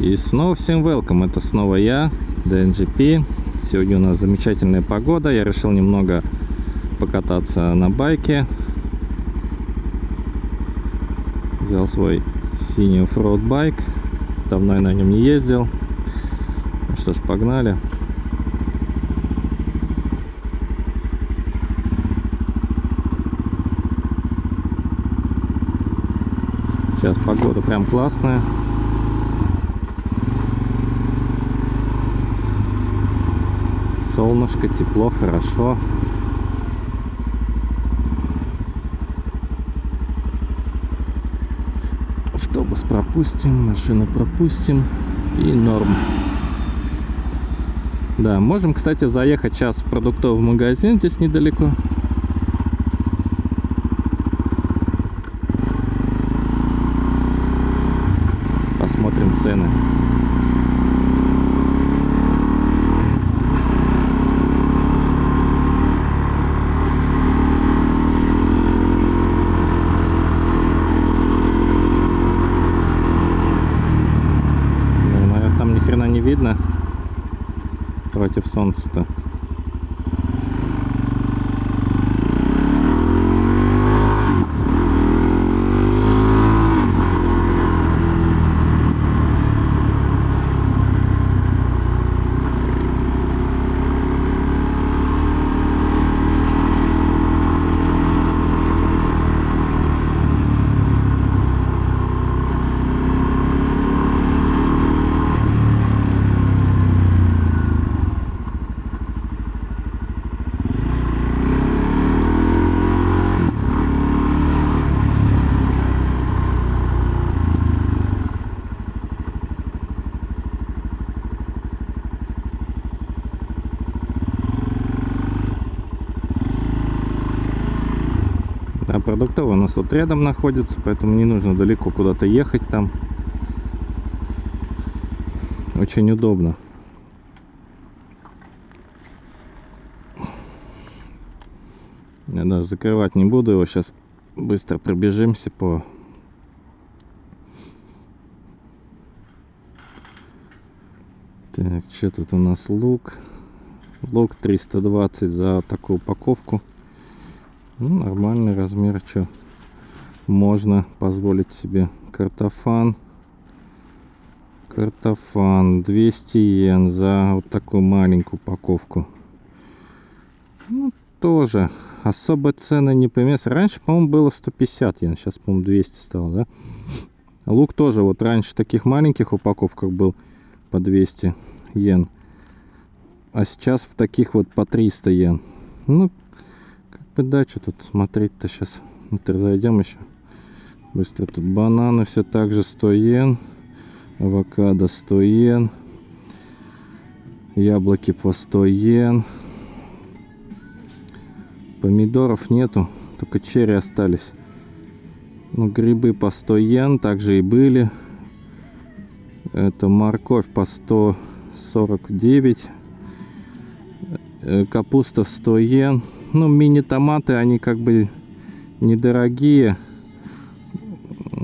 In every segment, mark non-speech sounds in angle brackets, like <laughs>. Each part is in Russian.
И снова всем welcome, это снова я, DNGP. Сегодня у нас замечательная погода, я решил немного покататься на байке. Взял свой синий оффроуд байк, давно я на нем не ездил. Ну что ж, погнали. Сейчас погода прям классная. Солнышко, тепло, хорошо. Автобус пропустим, машину пропустим и норм. Да, можем, кстати, заехать сейчас в продуктовый магазин здесь недалеко. Посмотрим цены. Ну, наверное, там ни хрена не видно против солнца-то. А продуктовый у нас тут рядом находится, поэтому не нужно далеко куда-то ехать там. Очень удобно. Я даже закрывать не буду его. Сейчас быстро пробежимся по... Так, что тут у нас лук? Лук 320 за такую упаковку. Ну, нормальный размер, что можно позволить себе. Картофан. Картофан 200 йен за вот такую маленькую упаковку. Ну, тоже особо цены не поменялись. Раньше, по-моему, было 150 йен, сейчас, по-моему, 200 стало, да? Лук тоже, вот раньше в таких маленьких упаковках был по 200 йен. А сейчас в таких вот по 300 йен. Ну, как бы да, что тут смотреть-то сейчас. Внутрь зайдем еще. Быстро тут бананы все так же 100 йен. Авокадо 100 йен. Яблоки по 100 йен. Помидоров нету, только черри остались. Ну, грибы по 100 йен также и были. Это морковь по 149. Э, Капуста 100 йен. Ну, мини-томаты, они как бы недорогие.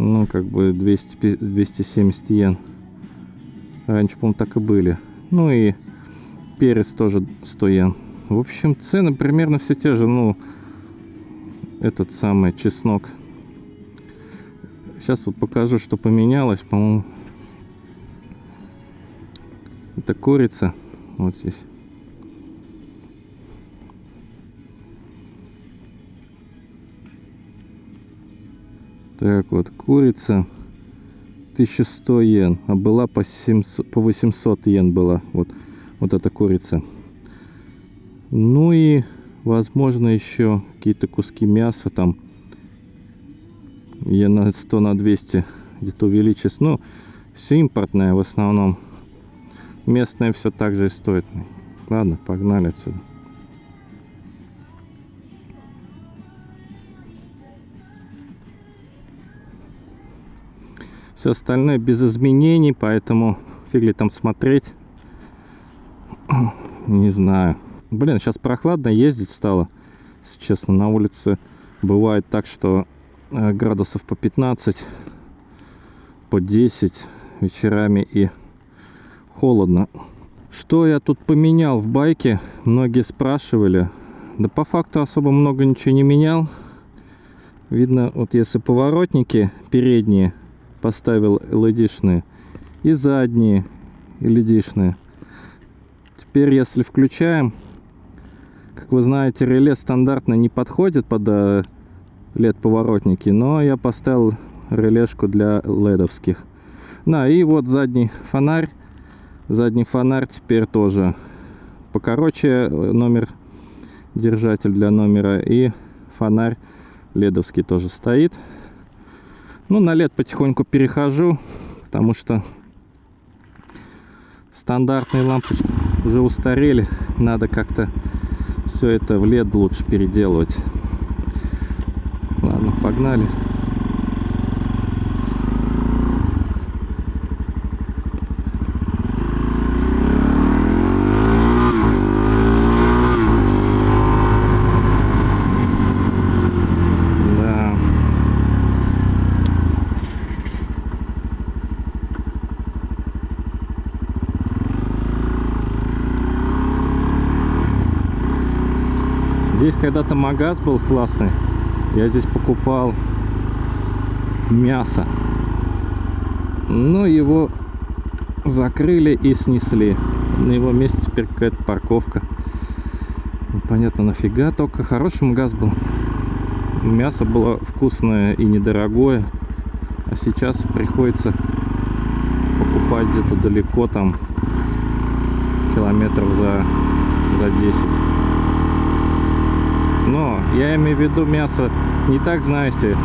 Ну, как бы 200, пи- 270 йен. Раньше, по-моему, так и были. Ну и перец тоже 100 йен. В общем, цены примерно все те же. Ну, этот самый чеснок. Сейчас вот покажу, что поменялось. По-моему, это курица. Вот здесь. Так вот, курица 1100 йен, а была по, 700, по 800 йен была. Вот, вот эта курица. Ну и, возможно, еще какие-то куски мяса там. Я на 100 на 200 где-то увеличилось. Ну, все импортное в основном. Местное все так же и стоит. Ладно, погнали отсюда. Все остальное без изменений, поэтому фиг ли там смотреть. <clears throat> Не знаю. Блин, сейчас прохладно ездить стало. Если честно, на улице бывает так, что э, градусов по 15, по 10 вечерами и холодно. Что я тут поменял в байке? Многие спрашивали. Да по факту особо много ничего не менял. Видно, вот если поворотники передние поставил LED-шные и задние LED-шные. Теперь, если включаем, как вы знаете, реле стандартно не подходит под LED поворотники, но я поставил релешку для ледовских. Да, и вот задний фонарь. Задний фонарь теперь тоже покороче номер держатель для номера и фонарь ледовский тоже стоит. Ну, на лед потихоньку перехожу, потому что стандартные лампочки уже устарели. Надо как-то все это в лед лучше переделывать. Ладно, погнали. Здесь когда-то магаз был классный. Я здесь покупал мясо. Но его закрыли и снесли. На его месте теперь какая-то парковка. Непонятно нафига, только хороший магаз был. Мясо было вкусное и недорогое. А сейчас приходится покупать где-то далеко, там километров за, за 10. Но я имею в виду мясо не так, знаете,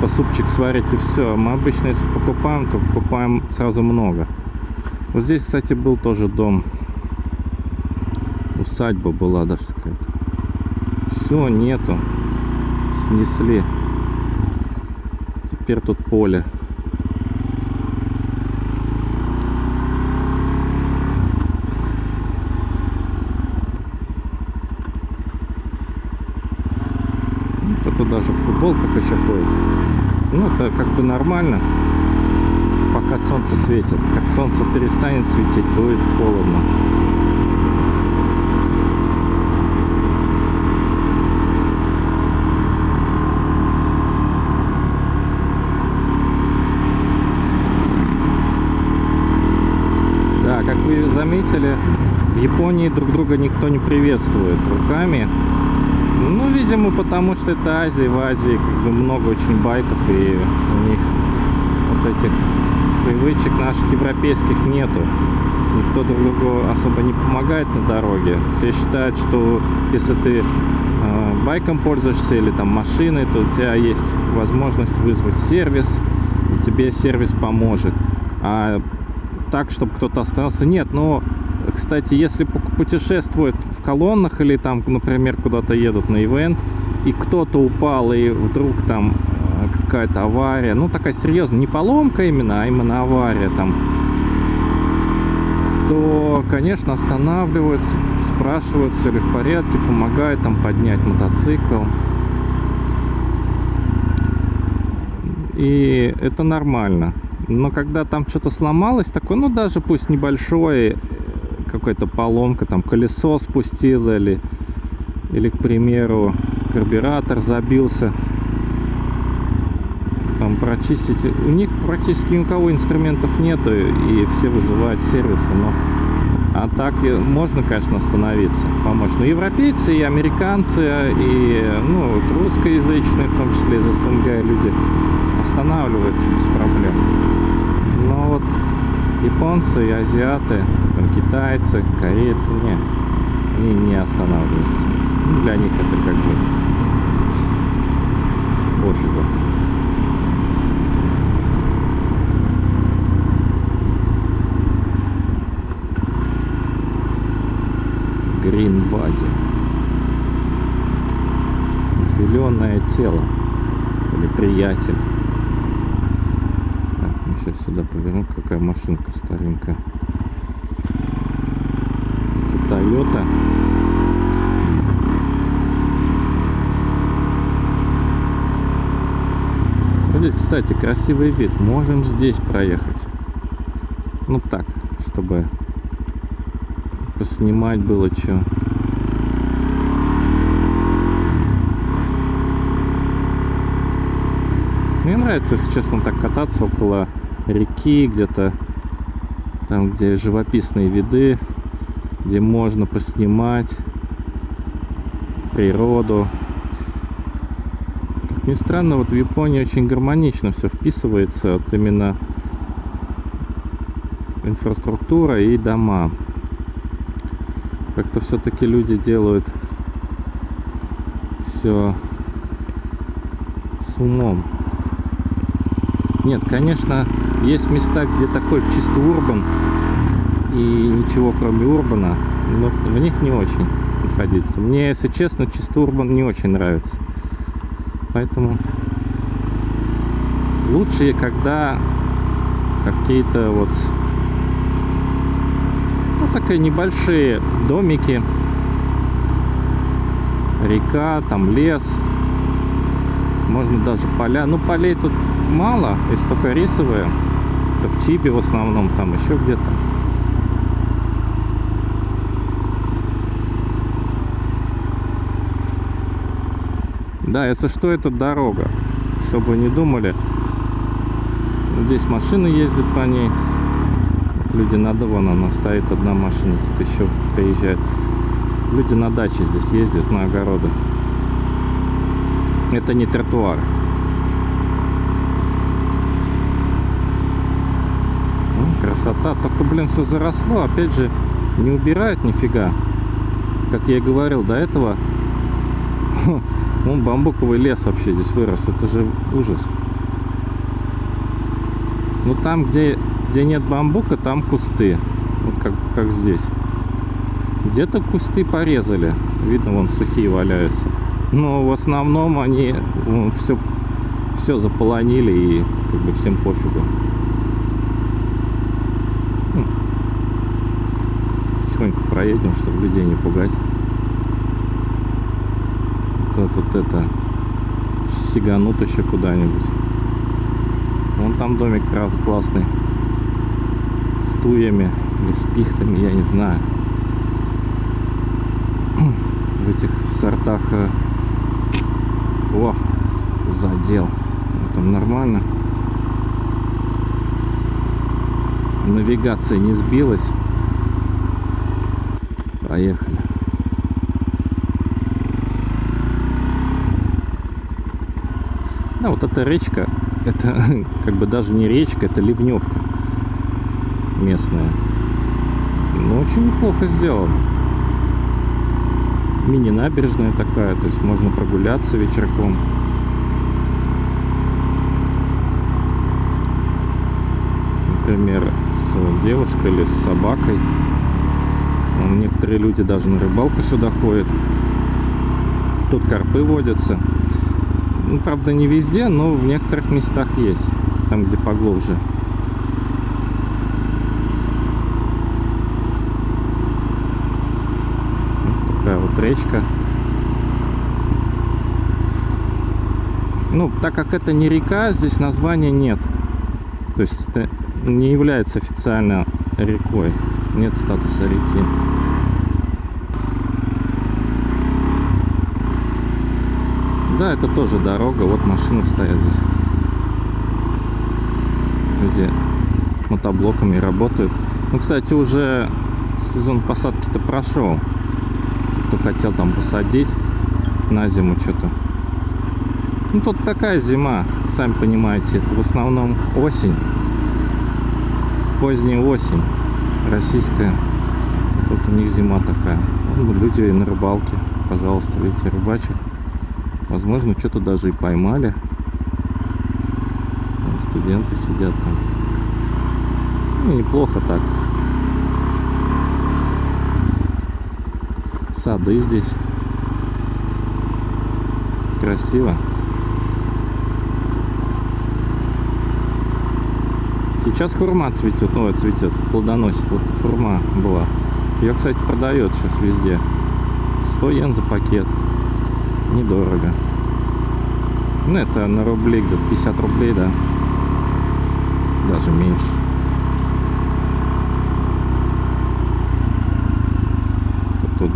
по супчик сварить и все. Мы обычно, если покупаем, то покупаем сразу много. Вот здесь, кстати, был тоже дом. Усадьба была даже какая-то. Все, нету. Снесли. Теперь тут поле. кто-то даже в футболках еще ходит. Ну, это как бы нормально, пока солнце светит. Как солнце перестанет светить, будет холодно. Да, как вы заметили, в Японии друг друга никто не приветствует руками. Ну, видимо, потому что это Азия, в Азии как бы много очень байков, и у них вот этих привычек наших европейских нету. Никто друг другу особо не помогает на дороге. Все считают, что если ты э, байком пользуешься или там машиной, то у тебя есть возможность вызвать сервис, и тебе сервис поможет. А так, чтобы кто-то остался, нет. Но, кстати, если путешествуют в колоннах или там, например, куда-то едут на ивент, и кто-то упал, и вдруг там э, какая-то авария, ну такая серьезная, не поломка именно, а именно авария там, то, конечно, останавливаются, спрашивают, все ли в порядке, помогают там поднять мотоцикл. И это нормально. Но когда там что-то сломалось, такое, ну даже пусть небольшое, какая-то поломка, там колесо спустило или, или, к примеру, карбюратор забился. Там прочистить. У них практически ни у кого инструментов нету, и все вызывают сервисы, но а так можно, конечно, остановиться, помочь. Но европейцы и американцы, и ну, русскоязычные, в том числе из СНГ, люди останавливаются без проблем. Но вот японцы азиаты китайцы, корейцы, не, они не останавливаются. Ну, для них это как бы пофигу. Body. Зеленое тело. Или приятель. Сейчас сюда повернем. Какая машинка старенькая. Toyota. Здесь, кстати, красивый вид. Можем здесь проехать. Ну так, чтобы поснимать было что. Мне нравится, если честно, так кататься около реки, где-то там, где живописные виды, где можно поснимать природу. Как ни странно, вот в Японии очень гармонично все вписывается, вот именно инфраструктура и дома. Как-то все-таки люди делают все с умом. Нет, конечно, есть места, где такой чисто урбан и ничего кроме урбана, но в них не очень находиться. Мне, если честно, чисто урбан не очень нравится. Поэтому лучше, когда какие-то вот ну, такие небольшие домики, река, там лес, можно даже поля. Ну, полей тут мало, если только рисовые. Это в Чибе в основном, там еще где-то. Да, если что, это дорога. Чтобы не думали. Здесь машины ездят по ней. Люди надо, вон она стоит, одна машина тут еще приезжает. Люди на даче здесь ездят, на огороды. Это не тротуар. Красота. Только, блин, все заросло. Опять же, не убирают нифига. Как я и говорил до этого. <laughs> Вон бамбуковый лес вообще здесь вырос. Это же ужас. Ну там, где, где нет бамбука, там кусты. Вот как, как здесь. Где-то кусты порезали. Видно, вон сухие валяются но в основном они все, все заполонили и как бы всем пофигу. Ну, тихонько проедем, чтобы людей не пугать. Вот, вот это сиганут еще куда-нибудь. Вон там домик раз классный. С туями или с пихтами, я не знаю. В этих сортах э, о, задел. Там нормально. Навигация не сбилась. Поехали. Да, вот эта речка, это <laughs> как бы даже не речка, это ливневка местная. Но очень неплохо сделано мини-набережная такая, то есть можно прогуляться вечерком. Например, с девушкой или с собакой. Некоторые люди даже на рыбалку сюда ходят. Тут карпы водятся. Ну, правда, не везде, но в некоторых местах есть. Там, где поглубже. речка. Ну, так как это не река, здесь названия нет. То есть это не является официально рекой. Нет статуса реки. Да, это тоже дорога. Вот машины стоят здесь. Люди мотоблоками работают. Ну, кстати, уже сезон посадки-то прошел кто хотел там посадить на зиму что-то. Ну, тут такая зима, сами понимаете, это в основном осень, поздняя осень, российская. Тут у них зима такая. Ну, люди на рыбалке, пожалуйста, видите, рыбачат. Возможно, что-то даже и поймали. Студенты сидят там. Ну, неплохо так. сады здесь. Красиво. Сейчас хурма цветет, ну, цветет, плодоносит. Вот хурма была. Ее, кстати, продает сейчас везде. 100 йен за пакет недорого. Ну, это на рублей, где-то 50 рублей, да. Даже меньше. Тут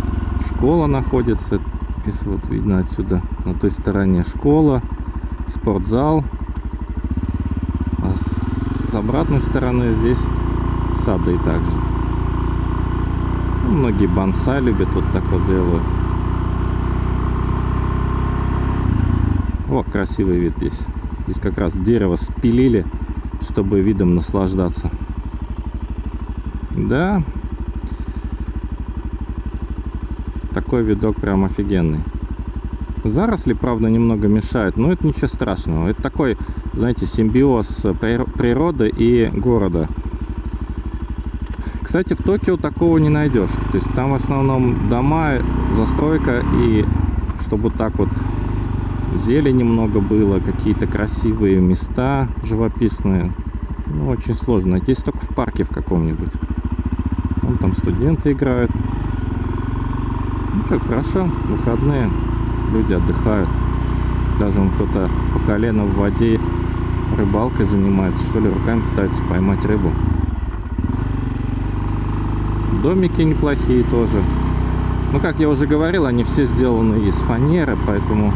школа находится. Если вот видно отсюда, на той стороне школа, спортзал. А с обратной стороны здесь сады также. Ну, многие бонса любят вот так вот делать. О, красивый вид здесь. Здесь как раз дерево спилили, чтобы видом наслаждаться. Да. Такой видок прям офигенный. Заросли, правда, немного мешают, но это ничего страшного. Это такой, знаете, симбиоз природы и города. Кстати, в Токио такого не найдешь. То есть там в основном дома, застройка и чтобы так вот зелени много было, какие-то красивые места живописные. Ну, очень сложно найти, если только в парке в каком-нибудь. Вон там студенты играют. Ну что, хорошо, выходные, люди отдыхают. Даже он кто-то по колено в воде рыбалкой занимается, что ли, руками пытается поймать рыбу. Домики неплохие тоже. Ну, как я уже говорил, они все сделаны из фанеры, поэтому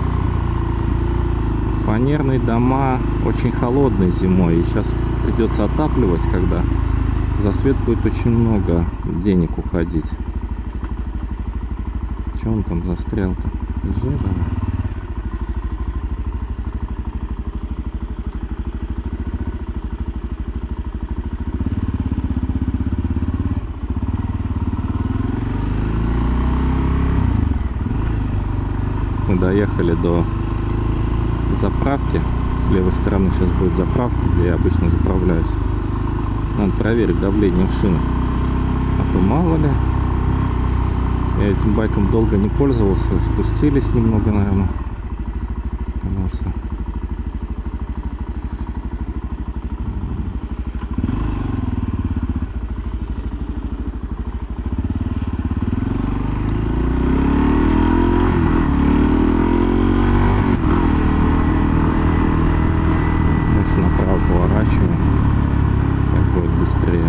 фанерные дома очень холодные зимой. И сейчас придется отапливать, когда за свет будет очень много денег уходить. Че он там застрял-то? Доехали до заправки. С левой стороны сейчас будет заправка, где я обычно заправляюсь. Надо проверить давление в шинах. А то мало ли. Я этим байком долго не пользовался. Спустились немного, наверное. Колеса. Дальше направо поворачиваем. Так будет быстрее.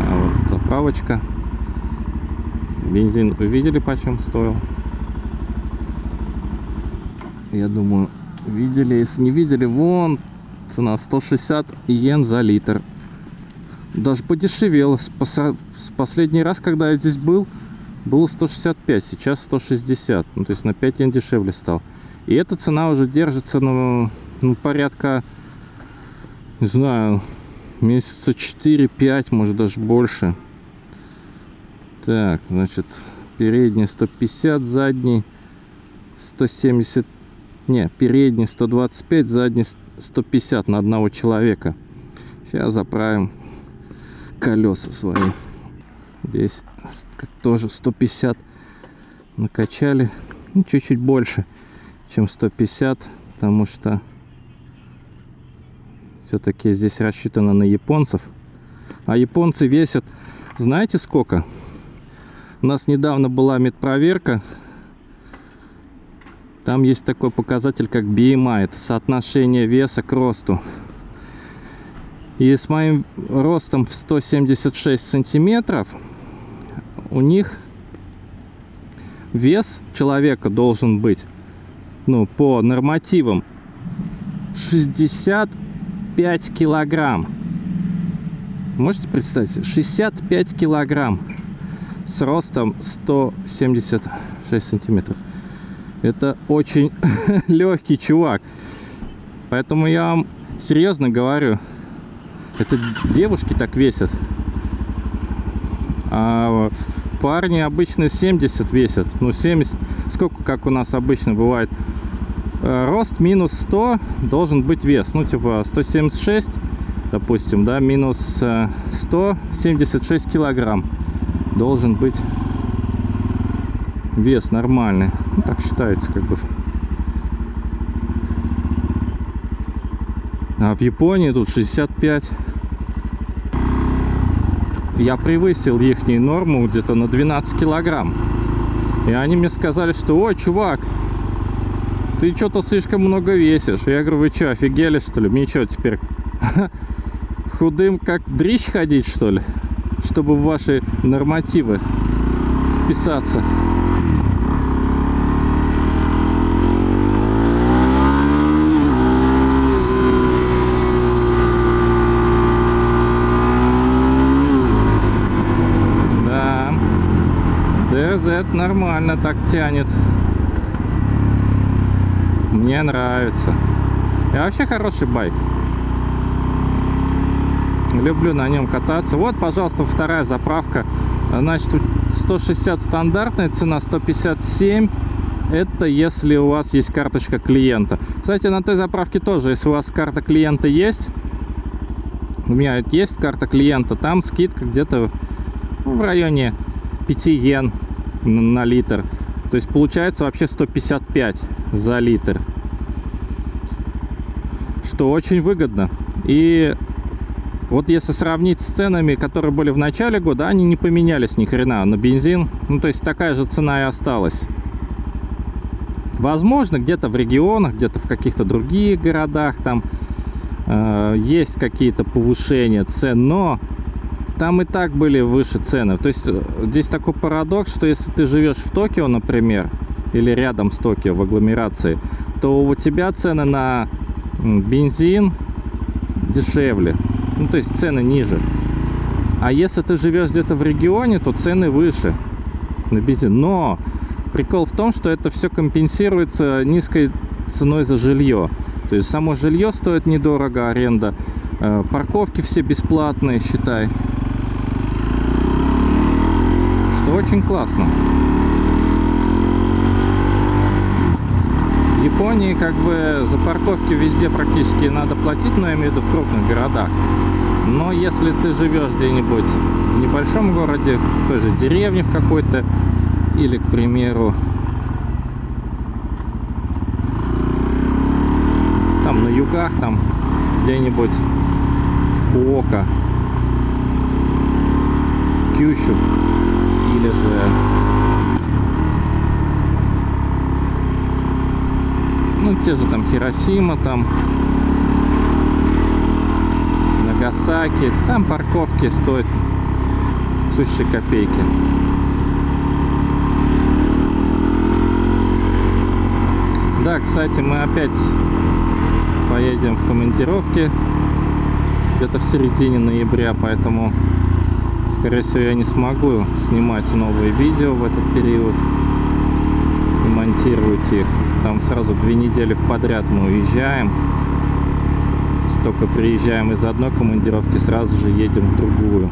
А вот заправочка. Бензин вы видели почем стоил? Я думаю, видели. Если не видели, вон цена 160 йен за литр. Даже подешевело. С, последний раз, когда я здесь был, было 165, сейчас 160. Ну, то есть на 5 йен дешевле стал. И эта цена уже держится, ну, ну порядка, не знаю, месяца 4-5, может даже больше. Так, значит, передний 150, задний 170, не, передний 125, задний 150 на одного человека. Сейчас заправим колеса свои. Здесь тоже 150 накачали. Ну, чуть-чуть больше, чем 150, потому что все-таки здесь рассчитано на японцев. А японцы весят, знаете сколько? У нас недавно была медпроверка. Там есть такой показатель, как BMI. Это соотношение веса к росту. И с моим ростом в 176 сантиметров у них вес человека должен быть, ну, по нормативам 65 килограмм. Можете представить? себе? 65 килограмм с ростом 176 сантиметров. Это очень <laughs> легкий чувак. Поэтому я вам серьезно говорю, это девушки так весят. А парни обычно 70 весят. Ну, 70, сколько, как у нас обычно бывает. Э, Рост минус 100 должен быть вес. Ну, типа 176, допустим, да, минус э, 176 килограмм должен быть вес нормальный. Ну, так считается, как бы. А в Японии тут 65. Я превысил их норму где-то на 12 килограмм. И они мне сказали, что, ой, чувак, ты что-то слишком много весишь. Я говорю, вы что, офигели, что ли? Мне что, теперь <laughs> худым как дрищ ходить, что ли? Чтобы в ваши нормативы вписаться. Да, DZ нормально так тянет. Мне нравится. И вообще хороший байк. Люблю на нем кататься. Вот, пожалуйста, вторая заправка. Значит, тут 160 стандартная, цена 157. Это если у вас есть карточка клиента. Кстати, на той заправке тоже, если у вас карта клиента есть, у меня есть карта клиента, там скидка где-то в районе 5 йен на литр. То есть получается вообще 155 за литр. Что очень выгодно. И вот если сравнить с ценами, которые были в начале года, они не поменялись ни хрена на бензин. Ну, то есть такая же цена и осталась. Возможно, где-то в регионах, где-то в каких-то других городах там э, есть какие-то повышения цен, но там и так были выше цены. То есть э, здесь такой парадокс, что если ты живешь в Токио, например, или рядом с Токио в агломерации, то у тебя цены на бензин дешевле. Ну, то есть цены ниже. А если ты живешь где-то в регионе, то цены выше на бензин. Но прикол в том, что это все компенсируется низкой ценой за жилье. То есть само жилье стоит недорого, аренда. Э, парковки все бесплатные, считай. Что очень классно. Японии как бы за парковки везде практически надо платить, но я имею в виду в крупных городах. Но если ты живешь где-нибудь в небольшом городе, в той же деревне в какой-то, или, к примеру, там на югах, там где-нибудь в Куока, Кющу, или же ну те же там Хиросима там Нагасаки. Там парковки стоят сущие копейки. Да кстати мы опять поедем в командировке где-то в середине ноября поэтому скорее всего я не смогу снимать новые видео в этот период и монтировать их там сразу две недели в подряд мы уезжаем. Столько приезжаем из одной командировки сразу же едем в другую.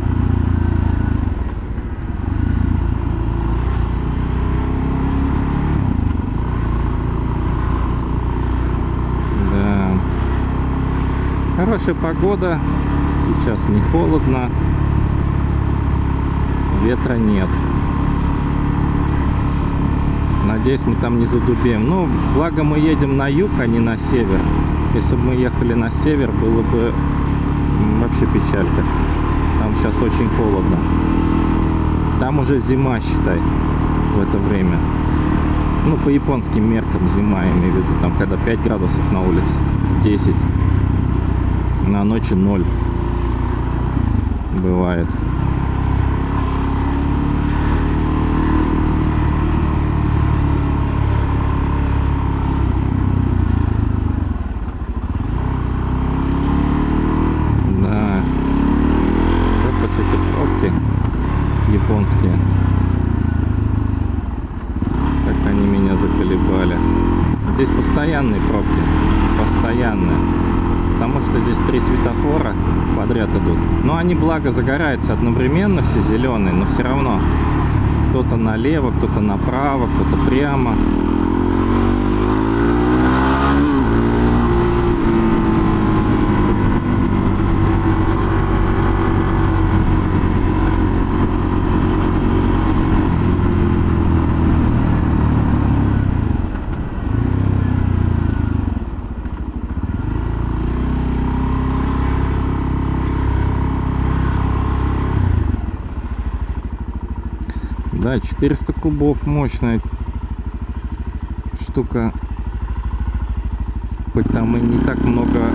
Да. Хорошая погода. Сейчас не холодно. Ветра нет Надеюсь, мы там не задубеем. Ну, благо мы едем на юг, а не на север. Если бы мы ехали на север, было бы вообще печалька. Там сейчас очень холодно. Там уже зима, считай, в это время. Ну, по японским меркам зима, я имею в виду, там, когда 5 градусов на улице, 10. На ночи 0 бывает. японские. Как они меня заколебали. Здесь постоянные пробки. Постоянные. Потому что здесь три светофора подряд идут. Но они, благо, загораются одновременно, все зеленые, но все равно. Кто-то налево, кто-то направо, кто-то прямо. Да, 400 кубов мощная штука хоть там и не так много.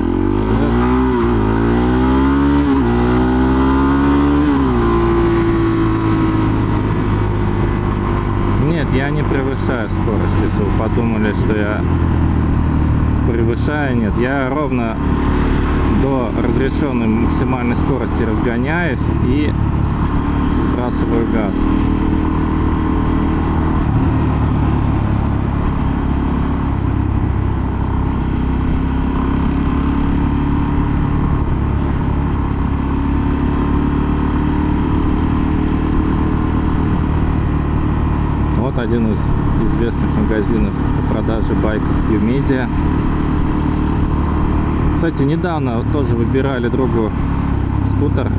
Нет, я не превышаю скорость, если вы подумали, что я превышаю. Нет, я ровно до разрешенной максимальной скорости разгоняюсь и сбрасываю газ. Вот один из известных магазинов по продаже байков Umedia. Кстати, недавно тоже выбирали другу скутер.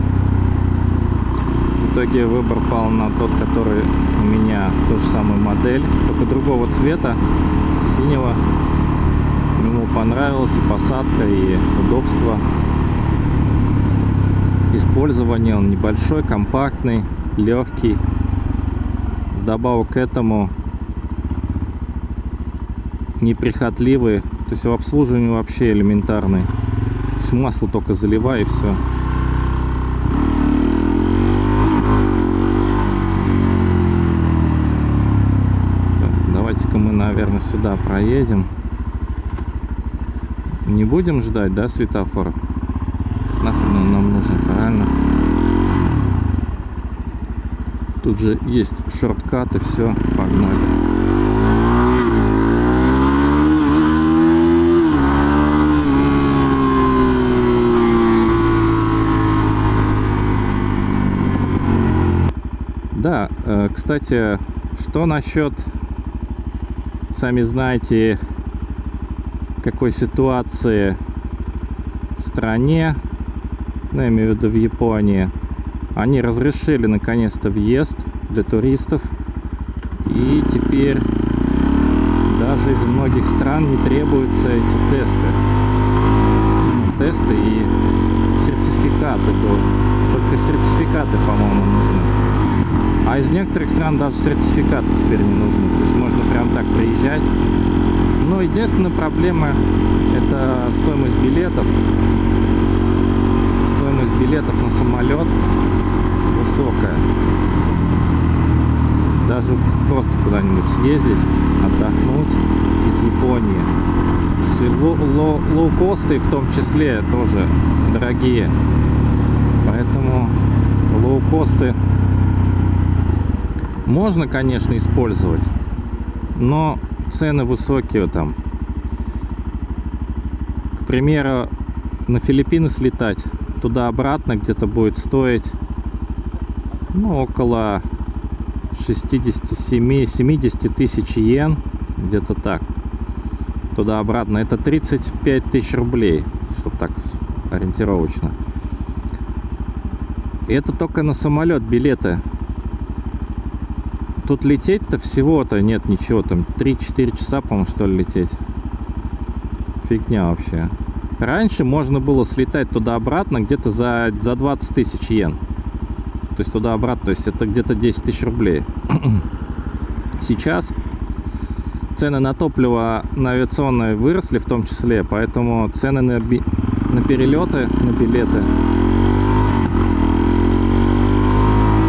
В итоге выбор пал на тот, который у меня ту же самую модель, только другого цвета, синего. Ему понравилась и посадка, и удобство. Использование он небольшой, компактный, легкий. Вдобавок к этому неприхотливый, то есть в обслуживании вообще элементарный. То есть масло только заливай и все. Давайте-ка мы, наверное, сюда проедем. Не будем ждать, да, светофор? Нахрен он нам нужен, правильно? Тут же есть шорткат и все, погнали. Да, э, кстати, что насчет, сами знаете, какой ситуации в стране, ну, я имею в виду в Японии, они разрешили наконец-то въезд для туристов. И теперь даже из многих стран не требуются эти тесты. Тесты и сертификаты. Только сертификаты, по-моему, нужны. А из некоторых стран даже сертификаты теперь не нужны. То есть можно прям так приезжать. Но единственная проблема это стоимость билетов. Стоимость билетов на самолет высокая. Даже просто куда-нибудь съездить, отдохнуть из Японии. Лоукосты в том числе тоже дорогие. Поэтому лоукосты можно, конечно, использовать, но цены высокие там. К примеру, на Филиппины слетать туда-обратно где-то будет стоить ну, около 67-70 тысяч йен, где-то так. Туда-обратно это 35 тысяч рублей, чтобы так ориентировочно. И это только на самолет билеты. Тут лететь-то всего-то нет ничего, там 3-4 часа, по-моему, что ли, лететь. Фигня вообще. Раньше можно было слетать туда-обратно где-то за, за 20 тысяч йен. То есть туда-обратно, то есть это где-то 10 тысяч рублей. <clears throat> Сейчас цены на топливо на авиационное выросли в том числе, поэтому цены на, би... на перелеты, на билеты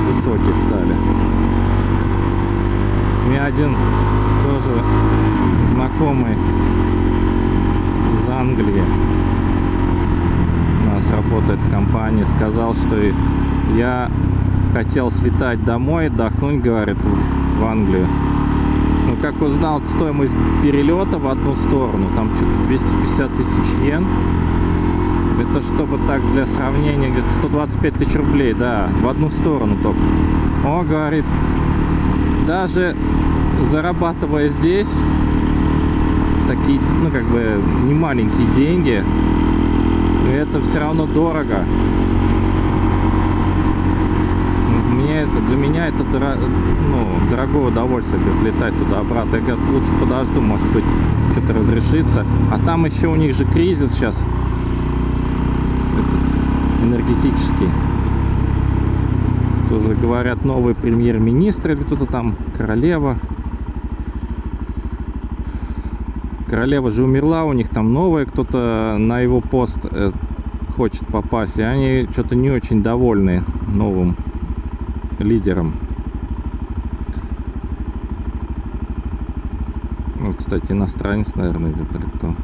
высокие стали. Один тоже знакомый из Англии у нас работает в компании, сказал, что я хотел слетать домой, отдохнуть, говорит, в Англию. Ну, как узнал стоимость перелета в одну сторону, там что-то 250 тысяч йен. Это чтобы так для сравнения, где-то 125 тысяч рублей, да, в одну сторону только. О, говорит, даже зарабатывая здесь такие, ну, как бы, не маленькие деньги, это все равно дорого. Мне это, для меня это дорого, ну, дорогое удовольствие говорит, летать туда-обратно. Я говорю, лучше подожду, может быть, что-то разрешится. А там еще у них же кризис сейчас. Этот энергетический. Тоже говорят, новый премьер-министр или кто-то там, королева. Королева же умерла, у них там новая, кто-то на его пост э, хочет попасть, и они что-то не очень довольны новым лидером. Вот, кстати, иностранец, наверное, где-то или кто.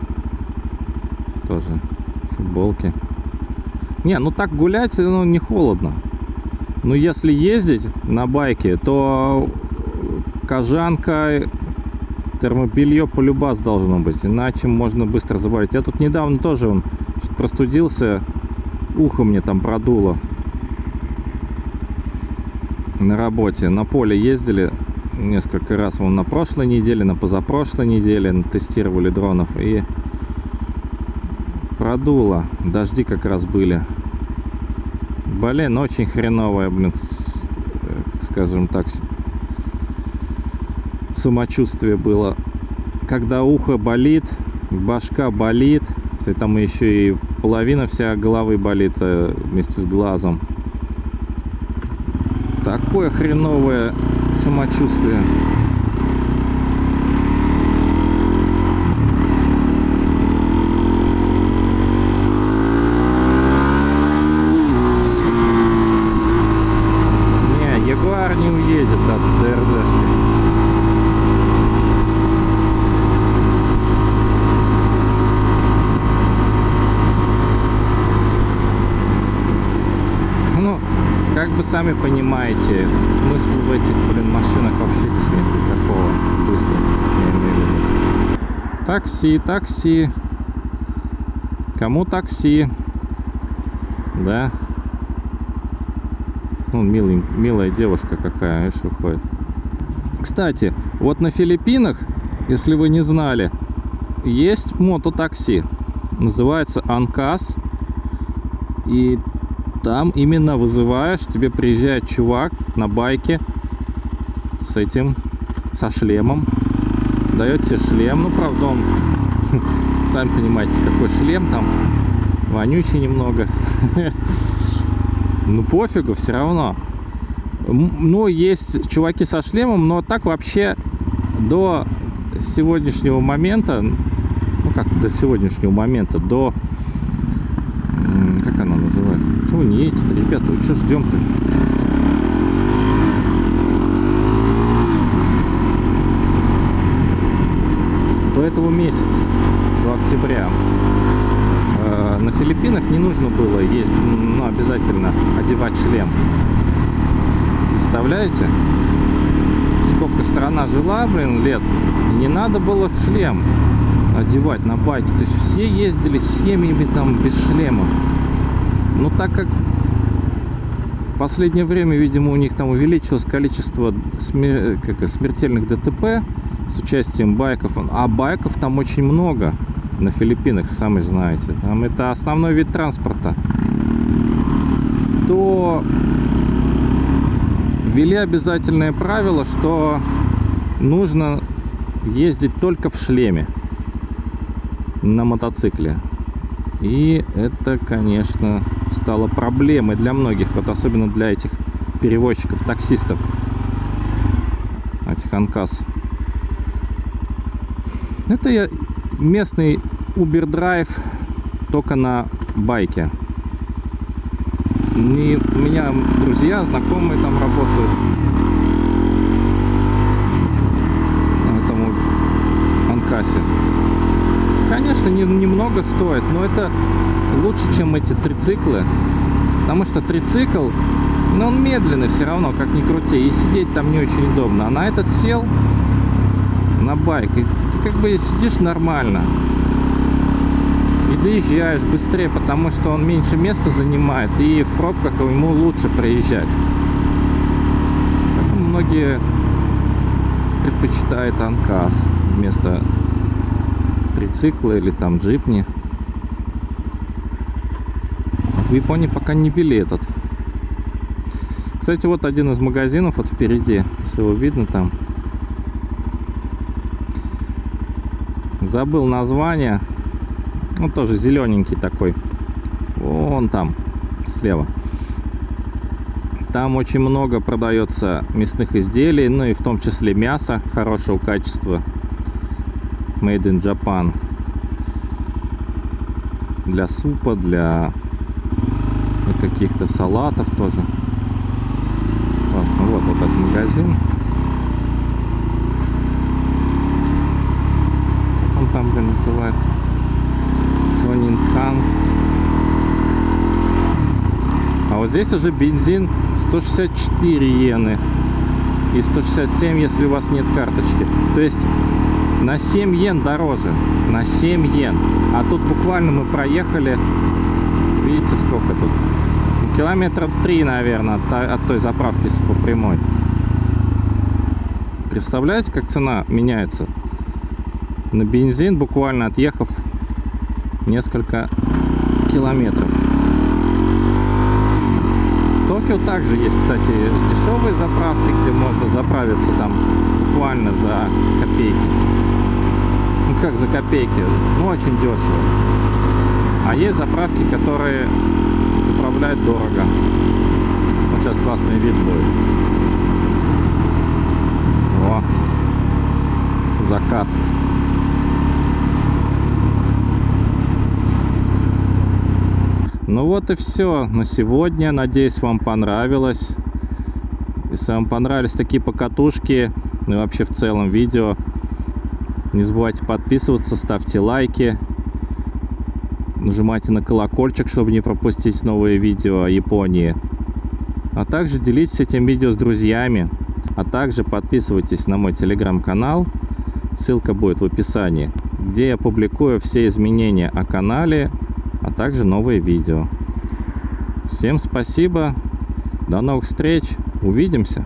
Тоже в футболке. Не, ну так гулять, ну, не холодно. Но если ездить на байке, то кожанка, термобелье полюбас должно быть, иначе можно быстро заболеть. Я тут недавно тоже он простудился, ухо мне там продуло на работе. На поле ездили несколько раз, вон на прошлой неделе, на позапрошлой неделе тестировали дронов и продуло. Дожди как раз были. Блин, очень хреновая, блин, с, скажем так, самочувствие было. Когда ухо болит, башка болит, если там еще и половина вся головы болит э, вместе с глазом. Такое хреновое самочувствие. Понимаете, смысл в этих, блин, машинах вообще здесь нет никакого. Быстро, я имею в виду. Такси, такси. Кому такси? Да. Ну, милый, милая девушка какая, видишь, выходит. Кстати, вот на Филиппинах, если вы не знали, есть мототакси. Называется Анкас. И там именно вызываешь, тебе приезжает чувак на байке с этим, со шлемом, дает тебе шлем, ну правда он, <laughs> сами понимаете, какой шлем там, вонючий немного, <laughs> ну пофигу, все равно. Ну, есть чуваки со шлемом, но так вообще до сегодняшнего момента, ну как до сегодняшнего момента, до называется? Чего не едете-то, ребята? Вы что ждем-то? До этого месяца, до октября, э, на Филиппинах не нужно было ездить, ну, обязательно одевать шлем. Представляете? Сколько страна жила, блин, лет, не надо было шлем одевать на байке. То есть все ездили с семьями там без шлема. Но так как в последнее время, видимо, у них там увеличилось количество смер... как, смертельных ДТП с участием байков, а байков там очень много на Филиппинах, сами знаете. Там это основной вид транспорта. То ввели обязательное правило, что нужно ездить только в шлеме на мотоцикле. И это, конечно, стало проблемой для многих, вот особенно для этих перевозчиков, таксистов, этих анкас. Это я местный Uber Drive только на байке. И у меня друзья, знакомые там работают. На этом. Конечно, не, немного стоит, но это лучше, чем эти трициклы. Потому что трицикл, ну, он медленный все равно, как ни крути. И сидеть там не очень удобно. А на этот сел, на байк, и ты как бы сидишь нормально. И доезжаешь быстрее, потому что он меньше места занимает. И в пробках ему лучше проезжать. Поэтому многие предпочитают анкас вместо трицикла или там джипни. В Японии пока не ввели этот. Кстати, вот один из магазинов вот впереди, если его видно там. Забыл название. Ну, тоже зелененький такой. Вон там, слева. Там очень много продается мясных изделий, ну и в том числе мяса хорошего качества. Made in Japan. Для супа, для каких-то салатов тоже. Классно. Вот этот магазин. Как он там, блин, называется? Шонинхан. А вот здесь уже бензин 164 иены. И 167, если у вас нет карточки. То есть на 7 йен дороже. На 7 йен. А тут буквально мы проехали. Видите, сколько тут? Километра 3, наверное, от, той- заправки по прямой. Представляете, как цена меняется? На бензин, буквально отъехав несколько километров. В Токио также есть, кстати, дешевые заправки, где можно заправиться там буквально за копейки. Ну как за копейки? Ну очень дешево. А есть заправки, которые заправляют дорого. Вот сейчас классный вид будет. О, закат. Ну вот и все на сегодня. Надеюсь, вам понравилось. Если вам понравились такие покатушки, ну и вообще в целом видео, не забывайте подписываться, ставьте лайки, нажимайте на колокольчик, чтобы не пропустить новые видео о Японии. А также делитесь этим видео с друзьями. А также подписывайтесь на мой телеграм-канал. Ссылка будет в описании, где я публикую все изменения о канале, а также новые видео. Всем спасибо. До новых встреч. Увидимся.